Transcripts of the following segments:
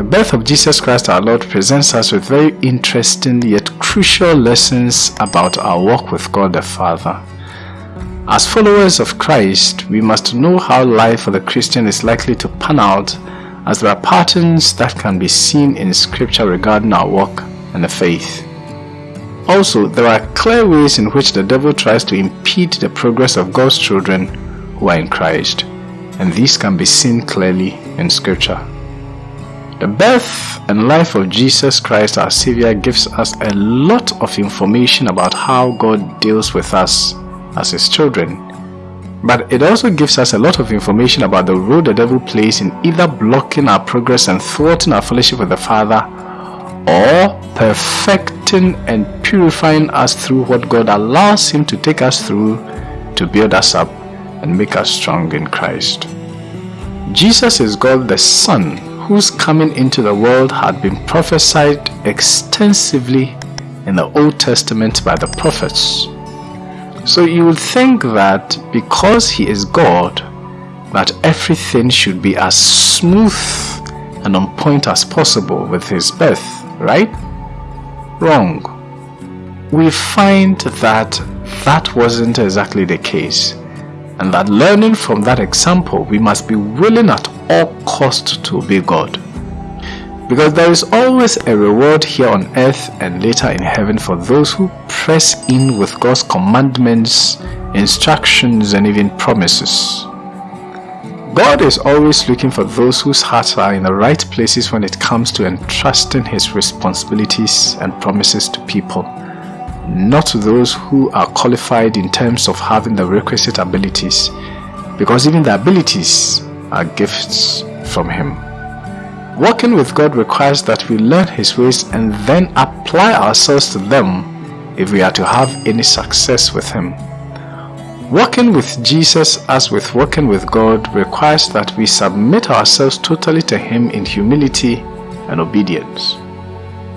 The birth of Jesus Christ our Lord presents us with very interesting yet crucial lessons about our walk with God the Father. As followers of Christ, we must know how life for the Christian is likely to pan out as there are patterns that can be seen in scripture regarding our walk and the faith. Also, there are clear ways in which the devil tries to impede the progress of God's children who are in Christ, and these can be seen clearly in scripture. The birth and life of Jesus Christ our Savior gives us a lot of information about how God deals with us as His children. But it also gives us a lot of information about the role the devil plays in either blocking our progress and thwarting our fellowship with the Father or perfecting and purifying us through what God allows Him to take us through to build us up and make us strong in Christ. Jesus is God the Son whose coming into the world had been prophesied extensively in the Old Testament by the prophets. So you would think that because he is God, that everything should be as smooth and on point as possible with his birth, right? Wrong. We find that that wasn't exactly the case and that learning from that example, we must be willing at all cost to obey God. Because there is always a reward here on earth and later in heaven for those who press in with God's commandments, instructions, and even promises. God is always looking for those whose hearts are in the right places when it comes to entrusting His responsibilities and promises to people, not those who are qualified in terms of having the requisite abilities, because even the abilities are gifts from Him. Walking with God requires that we learn His ways and then apply ourselves to them if we are to have any success with Him. Walking with Jesus as with walking with God requires that we submit ourselves totally to Him in humility and obedience.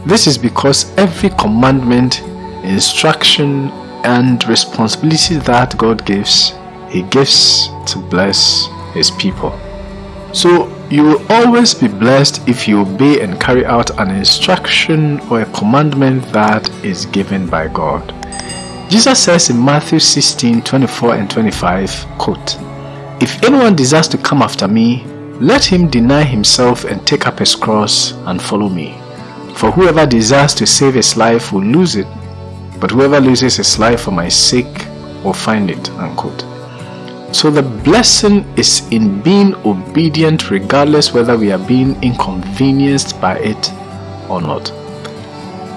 This is because every commandment, instruction, and responsibility that God gives, He gives to bless His people. So you will always be blessed if you obey and carry out an instruction or a commandment that is given by God. Jesus says in Matthew 16, 24 and 25, quote, If anyone desires to come after me, let him deny himself and take up his cross and follow me. For whoever desires to save his life will lose it, but whoever loses his life for my sake will find it. Unquote. So the blessing is in being obedient regardless whether we are being inconvenienced by it or not.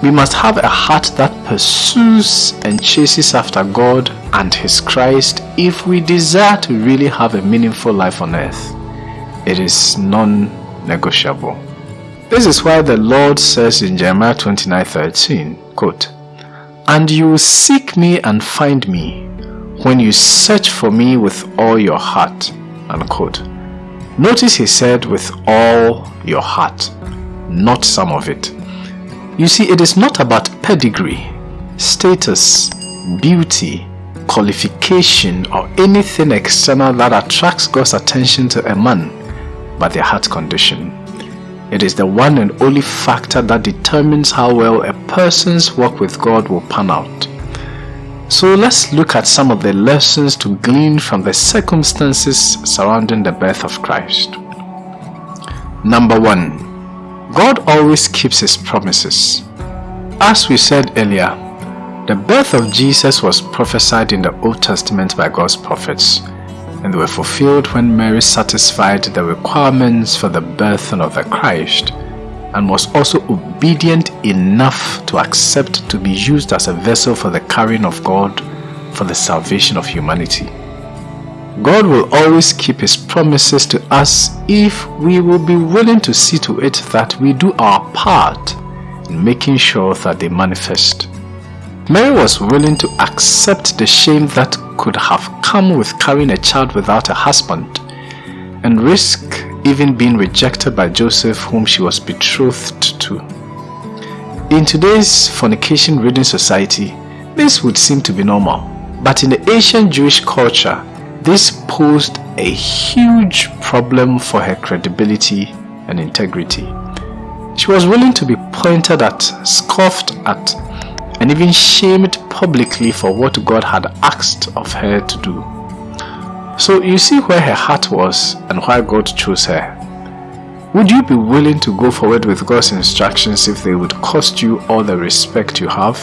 We must have a heart that pursues and chases after God and His Christ if we desire to really have a meaningful life on earth. It is non-negotiable. This is why the Lord says in Jeremiah 29:13, quote, And you will seek me and find me when you search for me with all your heart. Unquote. Notice he said with all your heart, not some of it. You see, it is not about pedigree, status, beauty, qualification, or anything external that attracts God's attention to a man, but their heart condition. It is the one and only factor that determines how well a person's walk with God will pan out. So let's look at some of the lessons to glean from the circumstances surrounding the birth of Christ. Number one, God always keeps his promises. As we said earlier, the birth of Jesus was prophesied in the Old Testament by God's prophets, and they were fulfilled when Mary satisfied the requirements for the birth of the Christ and was also obedient enough to accept to be used as a vessel for the carrying of God for the salvation of humanity. God will always keep his promises to us if we will be willing to see to it that we do our part in making sure that they manifest. Mary was willing to accept the shame that could have come with carrying a child without a husband and risk even being rejected by Joseph whom she was betrothed to. In today's fornication ridden society, this would seem to be normal. But in the ancient Jewish culture, this posed a huge problem for her credibility and integrity. She was willing to be pointed at, scoffed at, and even shamed publicly for what God had asked of her to do. So you see where her heart was and why God chose her. Would you be willing to go forward with God's instructions if they would cost you all the respect you have?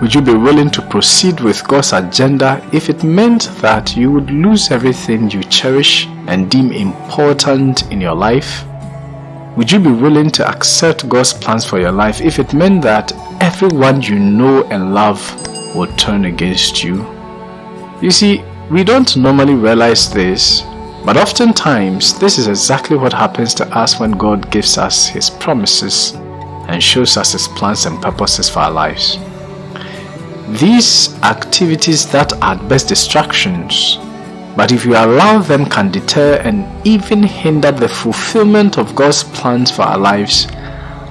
Would you be willing to proceed with God's agenda if it meant that you would lose everything you cherish and deem important in your life? Would you be willing to accept God's plans for your life if it meant that everyone you know and love would turn against you? You see, we don't normally realize this, but oftentimes this is exactly what happens to us when God gives us His promises and shows us His plans and purposes for our lives. These activities that are at best distractions but if you allow them can deter and even hinder the fulfillment of God's plans for our lives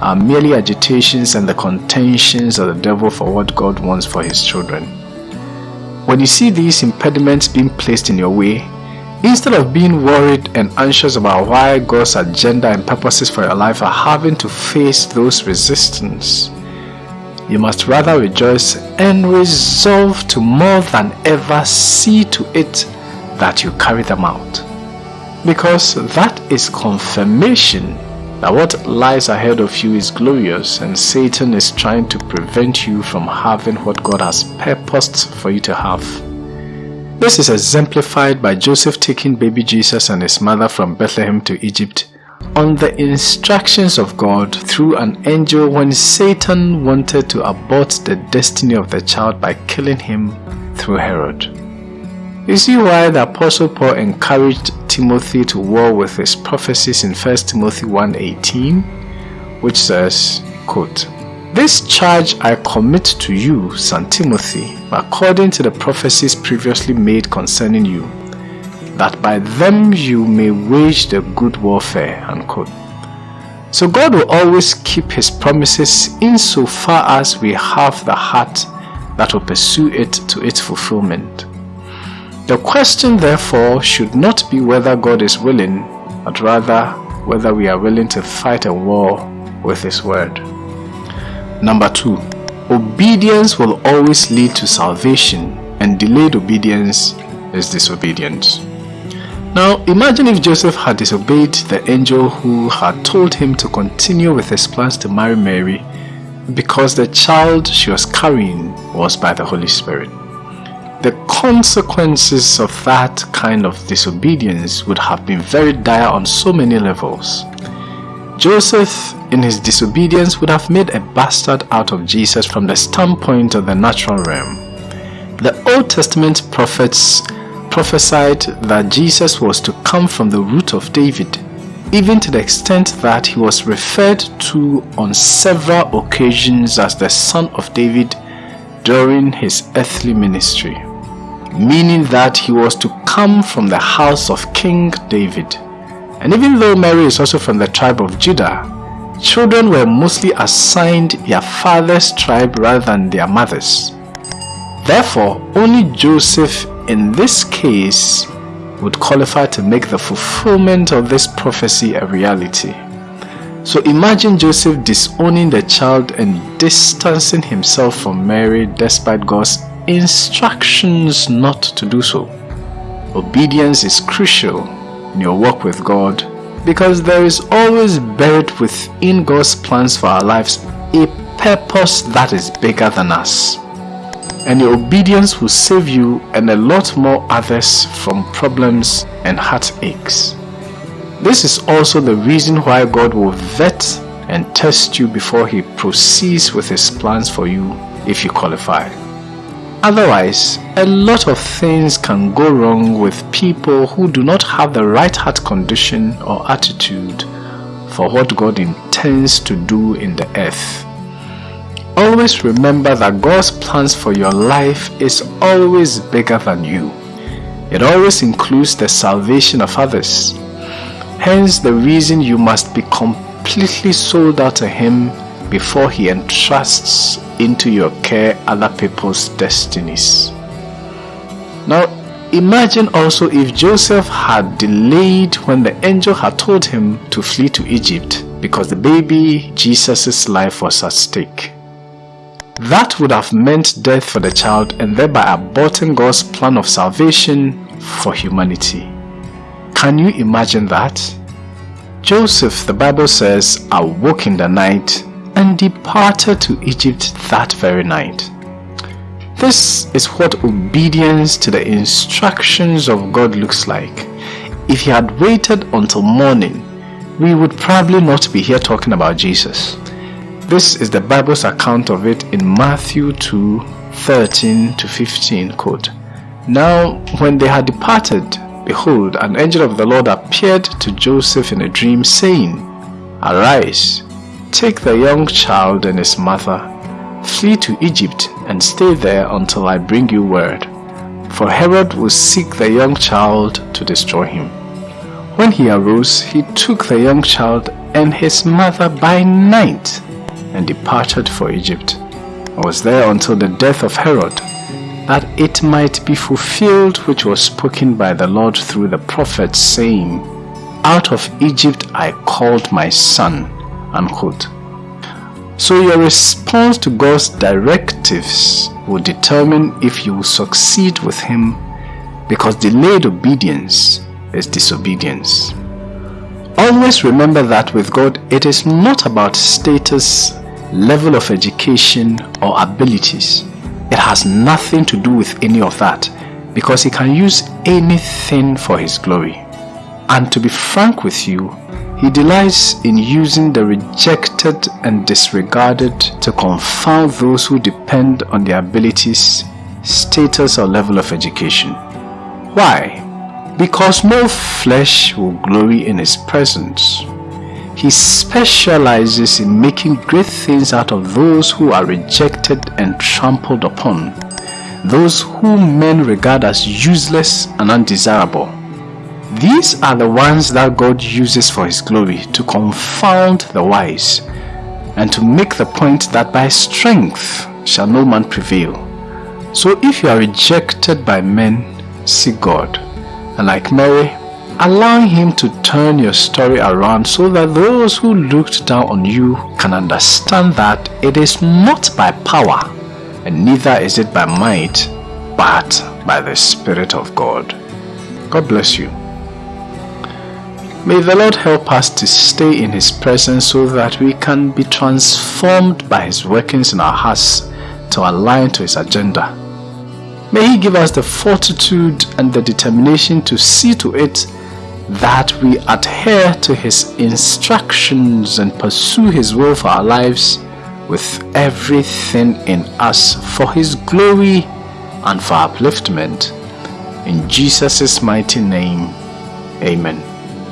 are merely agitations and the contentions of the devil for what God wants for his children. When you see these impediments being placed in your way, instead of being worried and anxious about why God's agenda and purposes for your life are having to face those resistance, you must rather rejoice and resolve to more than ever see to it that you carry them out. Because that is confirmation what lies ahead of you is glorious and Satan is trying to prevent you from having what God has purposed for you to have. This is exemplified by Joseph taking baby Jesus and his mother from Bethlehem to Egypt on the instructions of God through an angel when Satan wanted to abort the destiny of the child by killing him through Herod. You see why the Apostle Paul encouraged Timothy to war with his prophecies in 1 Timothy 1.18 which says, quote, This charge I commit to you, son Timothy, according to the prophecies previously made concerning you, that by them you may wage the good warfare. Unquote. So God will always keep his promises insofar as we have the heart that will pursue it to its fulfillment. The question therefore should not be whether God is willing, but rather whether we are willing to fight a war with His word. Number two, obedience will always lead to salvation and delayed obedience is disobedience. Now imagine if Joseph had disobeyed the angel who had told him to continue with his plans to marry Mary because the child she was carrying was by the Holy Spirit the consequences of that kind of disobedience would have been very dire on so many levels. Joseph, in his disobedience, would have made a bastard out of Jesus from the standpoint of the natural realm. The Old Testament prophets prophesied that Jesus was to come from the root of David, even to the extent that he was referred to on several occasions as the son of David during his earthly ministry meaning that he was to come from the house of King David. And even though Mary is also from the tribe of Judah, children were mostly assigned their father's tribe rather than their mother's. Therefore, only Joseph in this case would qualify to make the fulfillment of this prophecy a reality. So imagine Joseph disowning the child and distancing himself from Mary despite God's instructions not to do so. Obedience is crucial in your walk with God because there is always buried within God's plans for our lives a purpose that is bigger than us. And your obedience will save you and a lot more others from problems and heartaches. This is also the reason why God will vet and test you before he proceeds with his plans for you if you qualify. Otherwise, a lot of things can go wrong with people who do not have the right heart condition or attitude for what God intends to do in the earth. Always remember that God's plans for your life is always bigger than you. It always includes the salvation of others. Hence the reason you must be completely sold out to Him before He entrusts into your care other people's destinies. Now, imagine also if Joseph had delayed when the angel had told him to flee to Egypt because the baby Jesus' life was at stake. That would have meant death for the child and thereby aborting God's plan of salvation for humanity. Can you imagine that? Joseph, the Bible says, awoke in the night and departed to Egypt that very night. This is what obedience to the instructions of God looks like. If he had waited until morning, we would probably not be here talking about Jesus. This is the Bible's account of it in Matthew 2 13 to 15. Quote, Now, when they had departed, behold, an angel of the Lord appeared to Joseph in a dream, saying, Arise, take the young child and his mother, flee to Egypt, and stay there until I bring you word. For Herod will seek the young child to destroy him. When he arose, he took the young child and his mother by night and departed for Egypt, and was there until the death of Herod, that it might be fulfilled which was spoken by the Lord through the prophet, saying, Out of Egypt I called my son. Unquote. So your response to God's directives will determine if you will succeed with Him because delayed obedience is disobedience. Always remember that with God, it is not about status level of education or abilities. It has nothing to do with any of that because he can use anything for his glory. And to be frank with you, he delights in using the rejected and disregarded to confound those who depend on their abilities, status or level of education. Why? Because no flesh will glory in his presence. He specializes in making great things out of those who are rejected and trampled upon, those whom men regard as useless and undesirable. These are the ones that God uses for His glory to confound the wise and to make the point that by strength shall no man prevail. So if you are rejected by men, seek God. And like Mary, allowing him to turn your story around so that those who looked down on you can understand that it is not by power and neither is it by might but by the Spirit of God. God bless you. May the Lord help us to stay in His presence so that we can be transformed by His workings in our hearts to align to His agenda. May He give us the fortitude and the determination to see to it that we adhere to His instructions and pursue His will for our lives with everything in us for His glory and for upliftment. In Jesus' mighty name, Amen.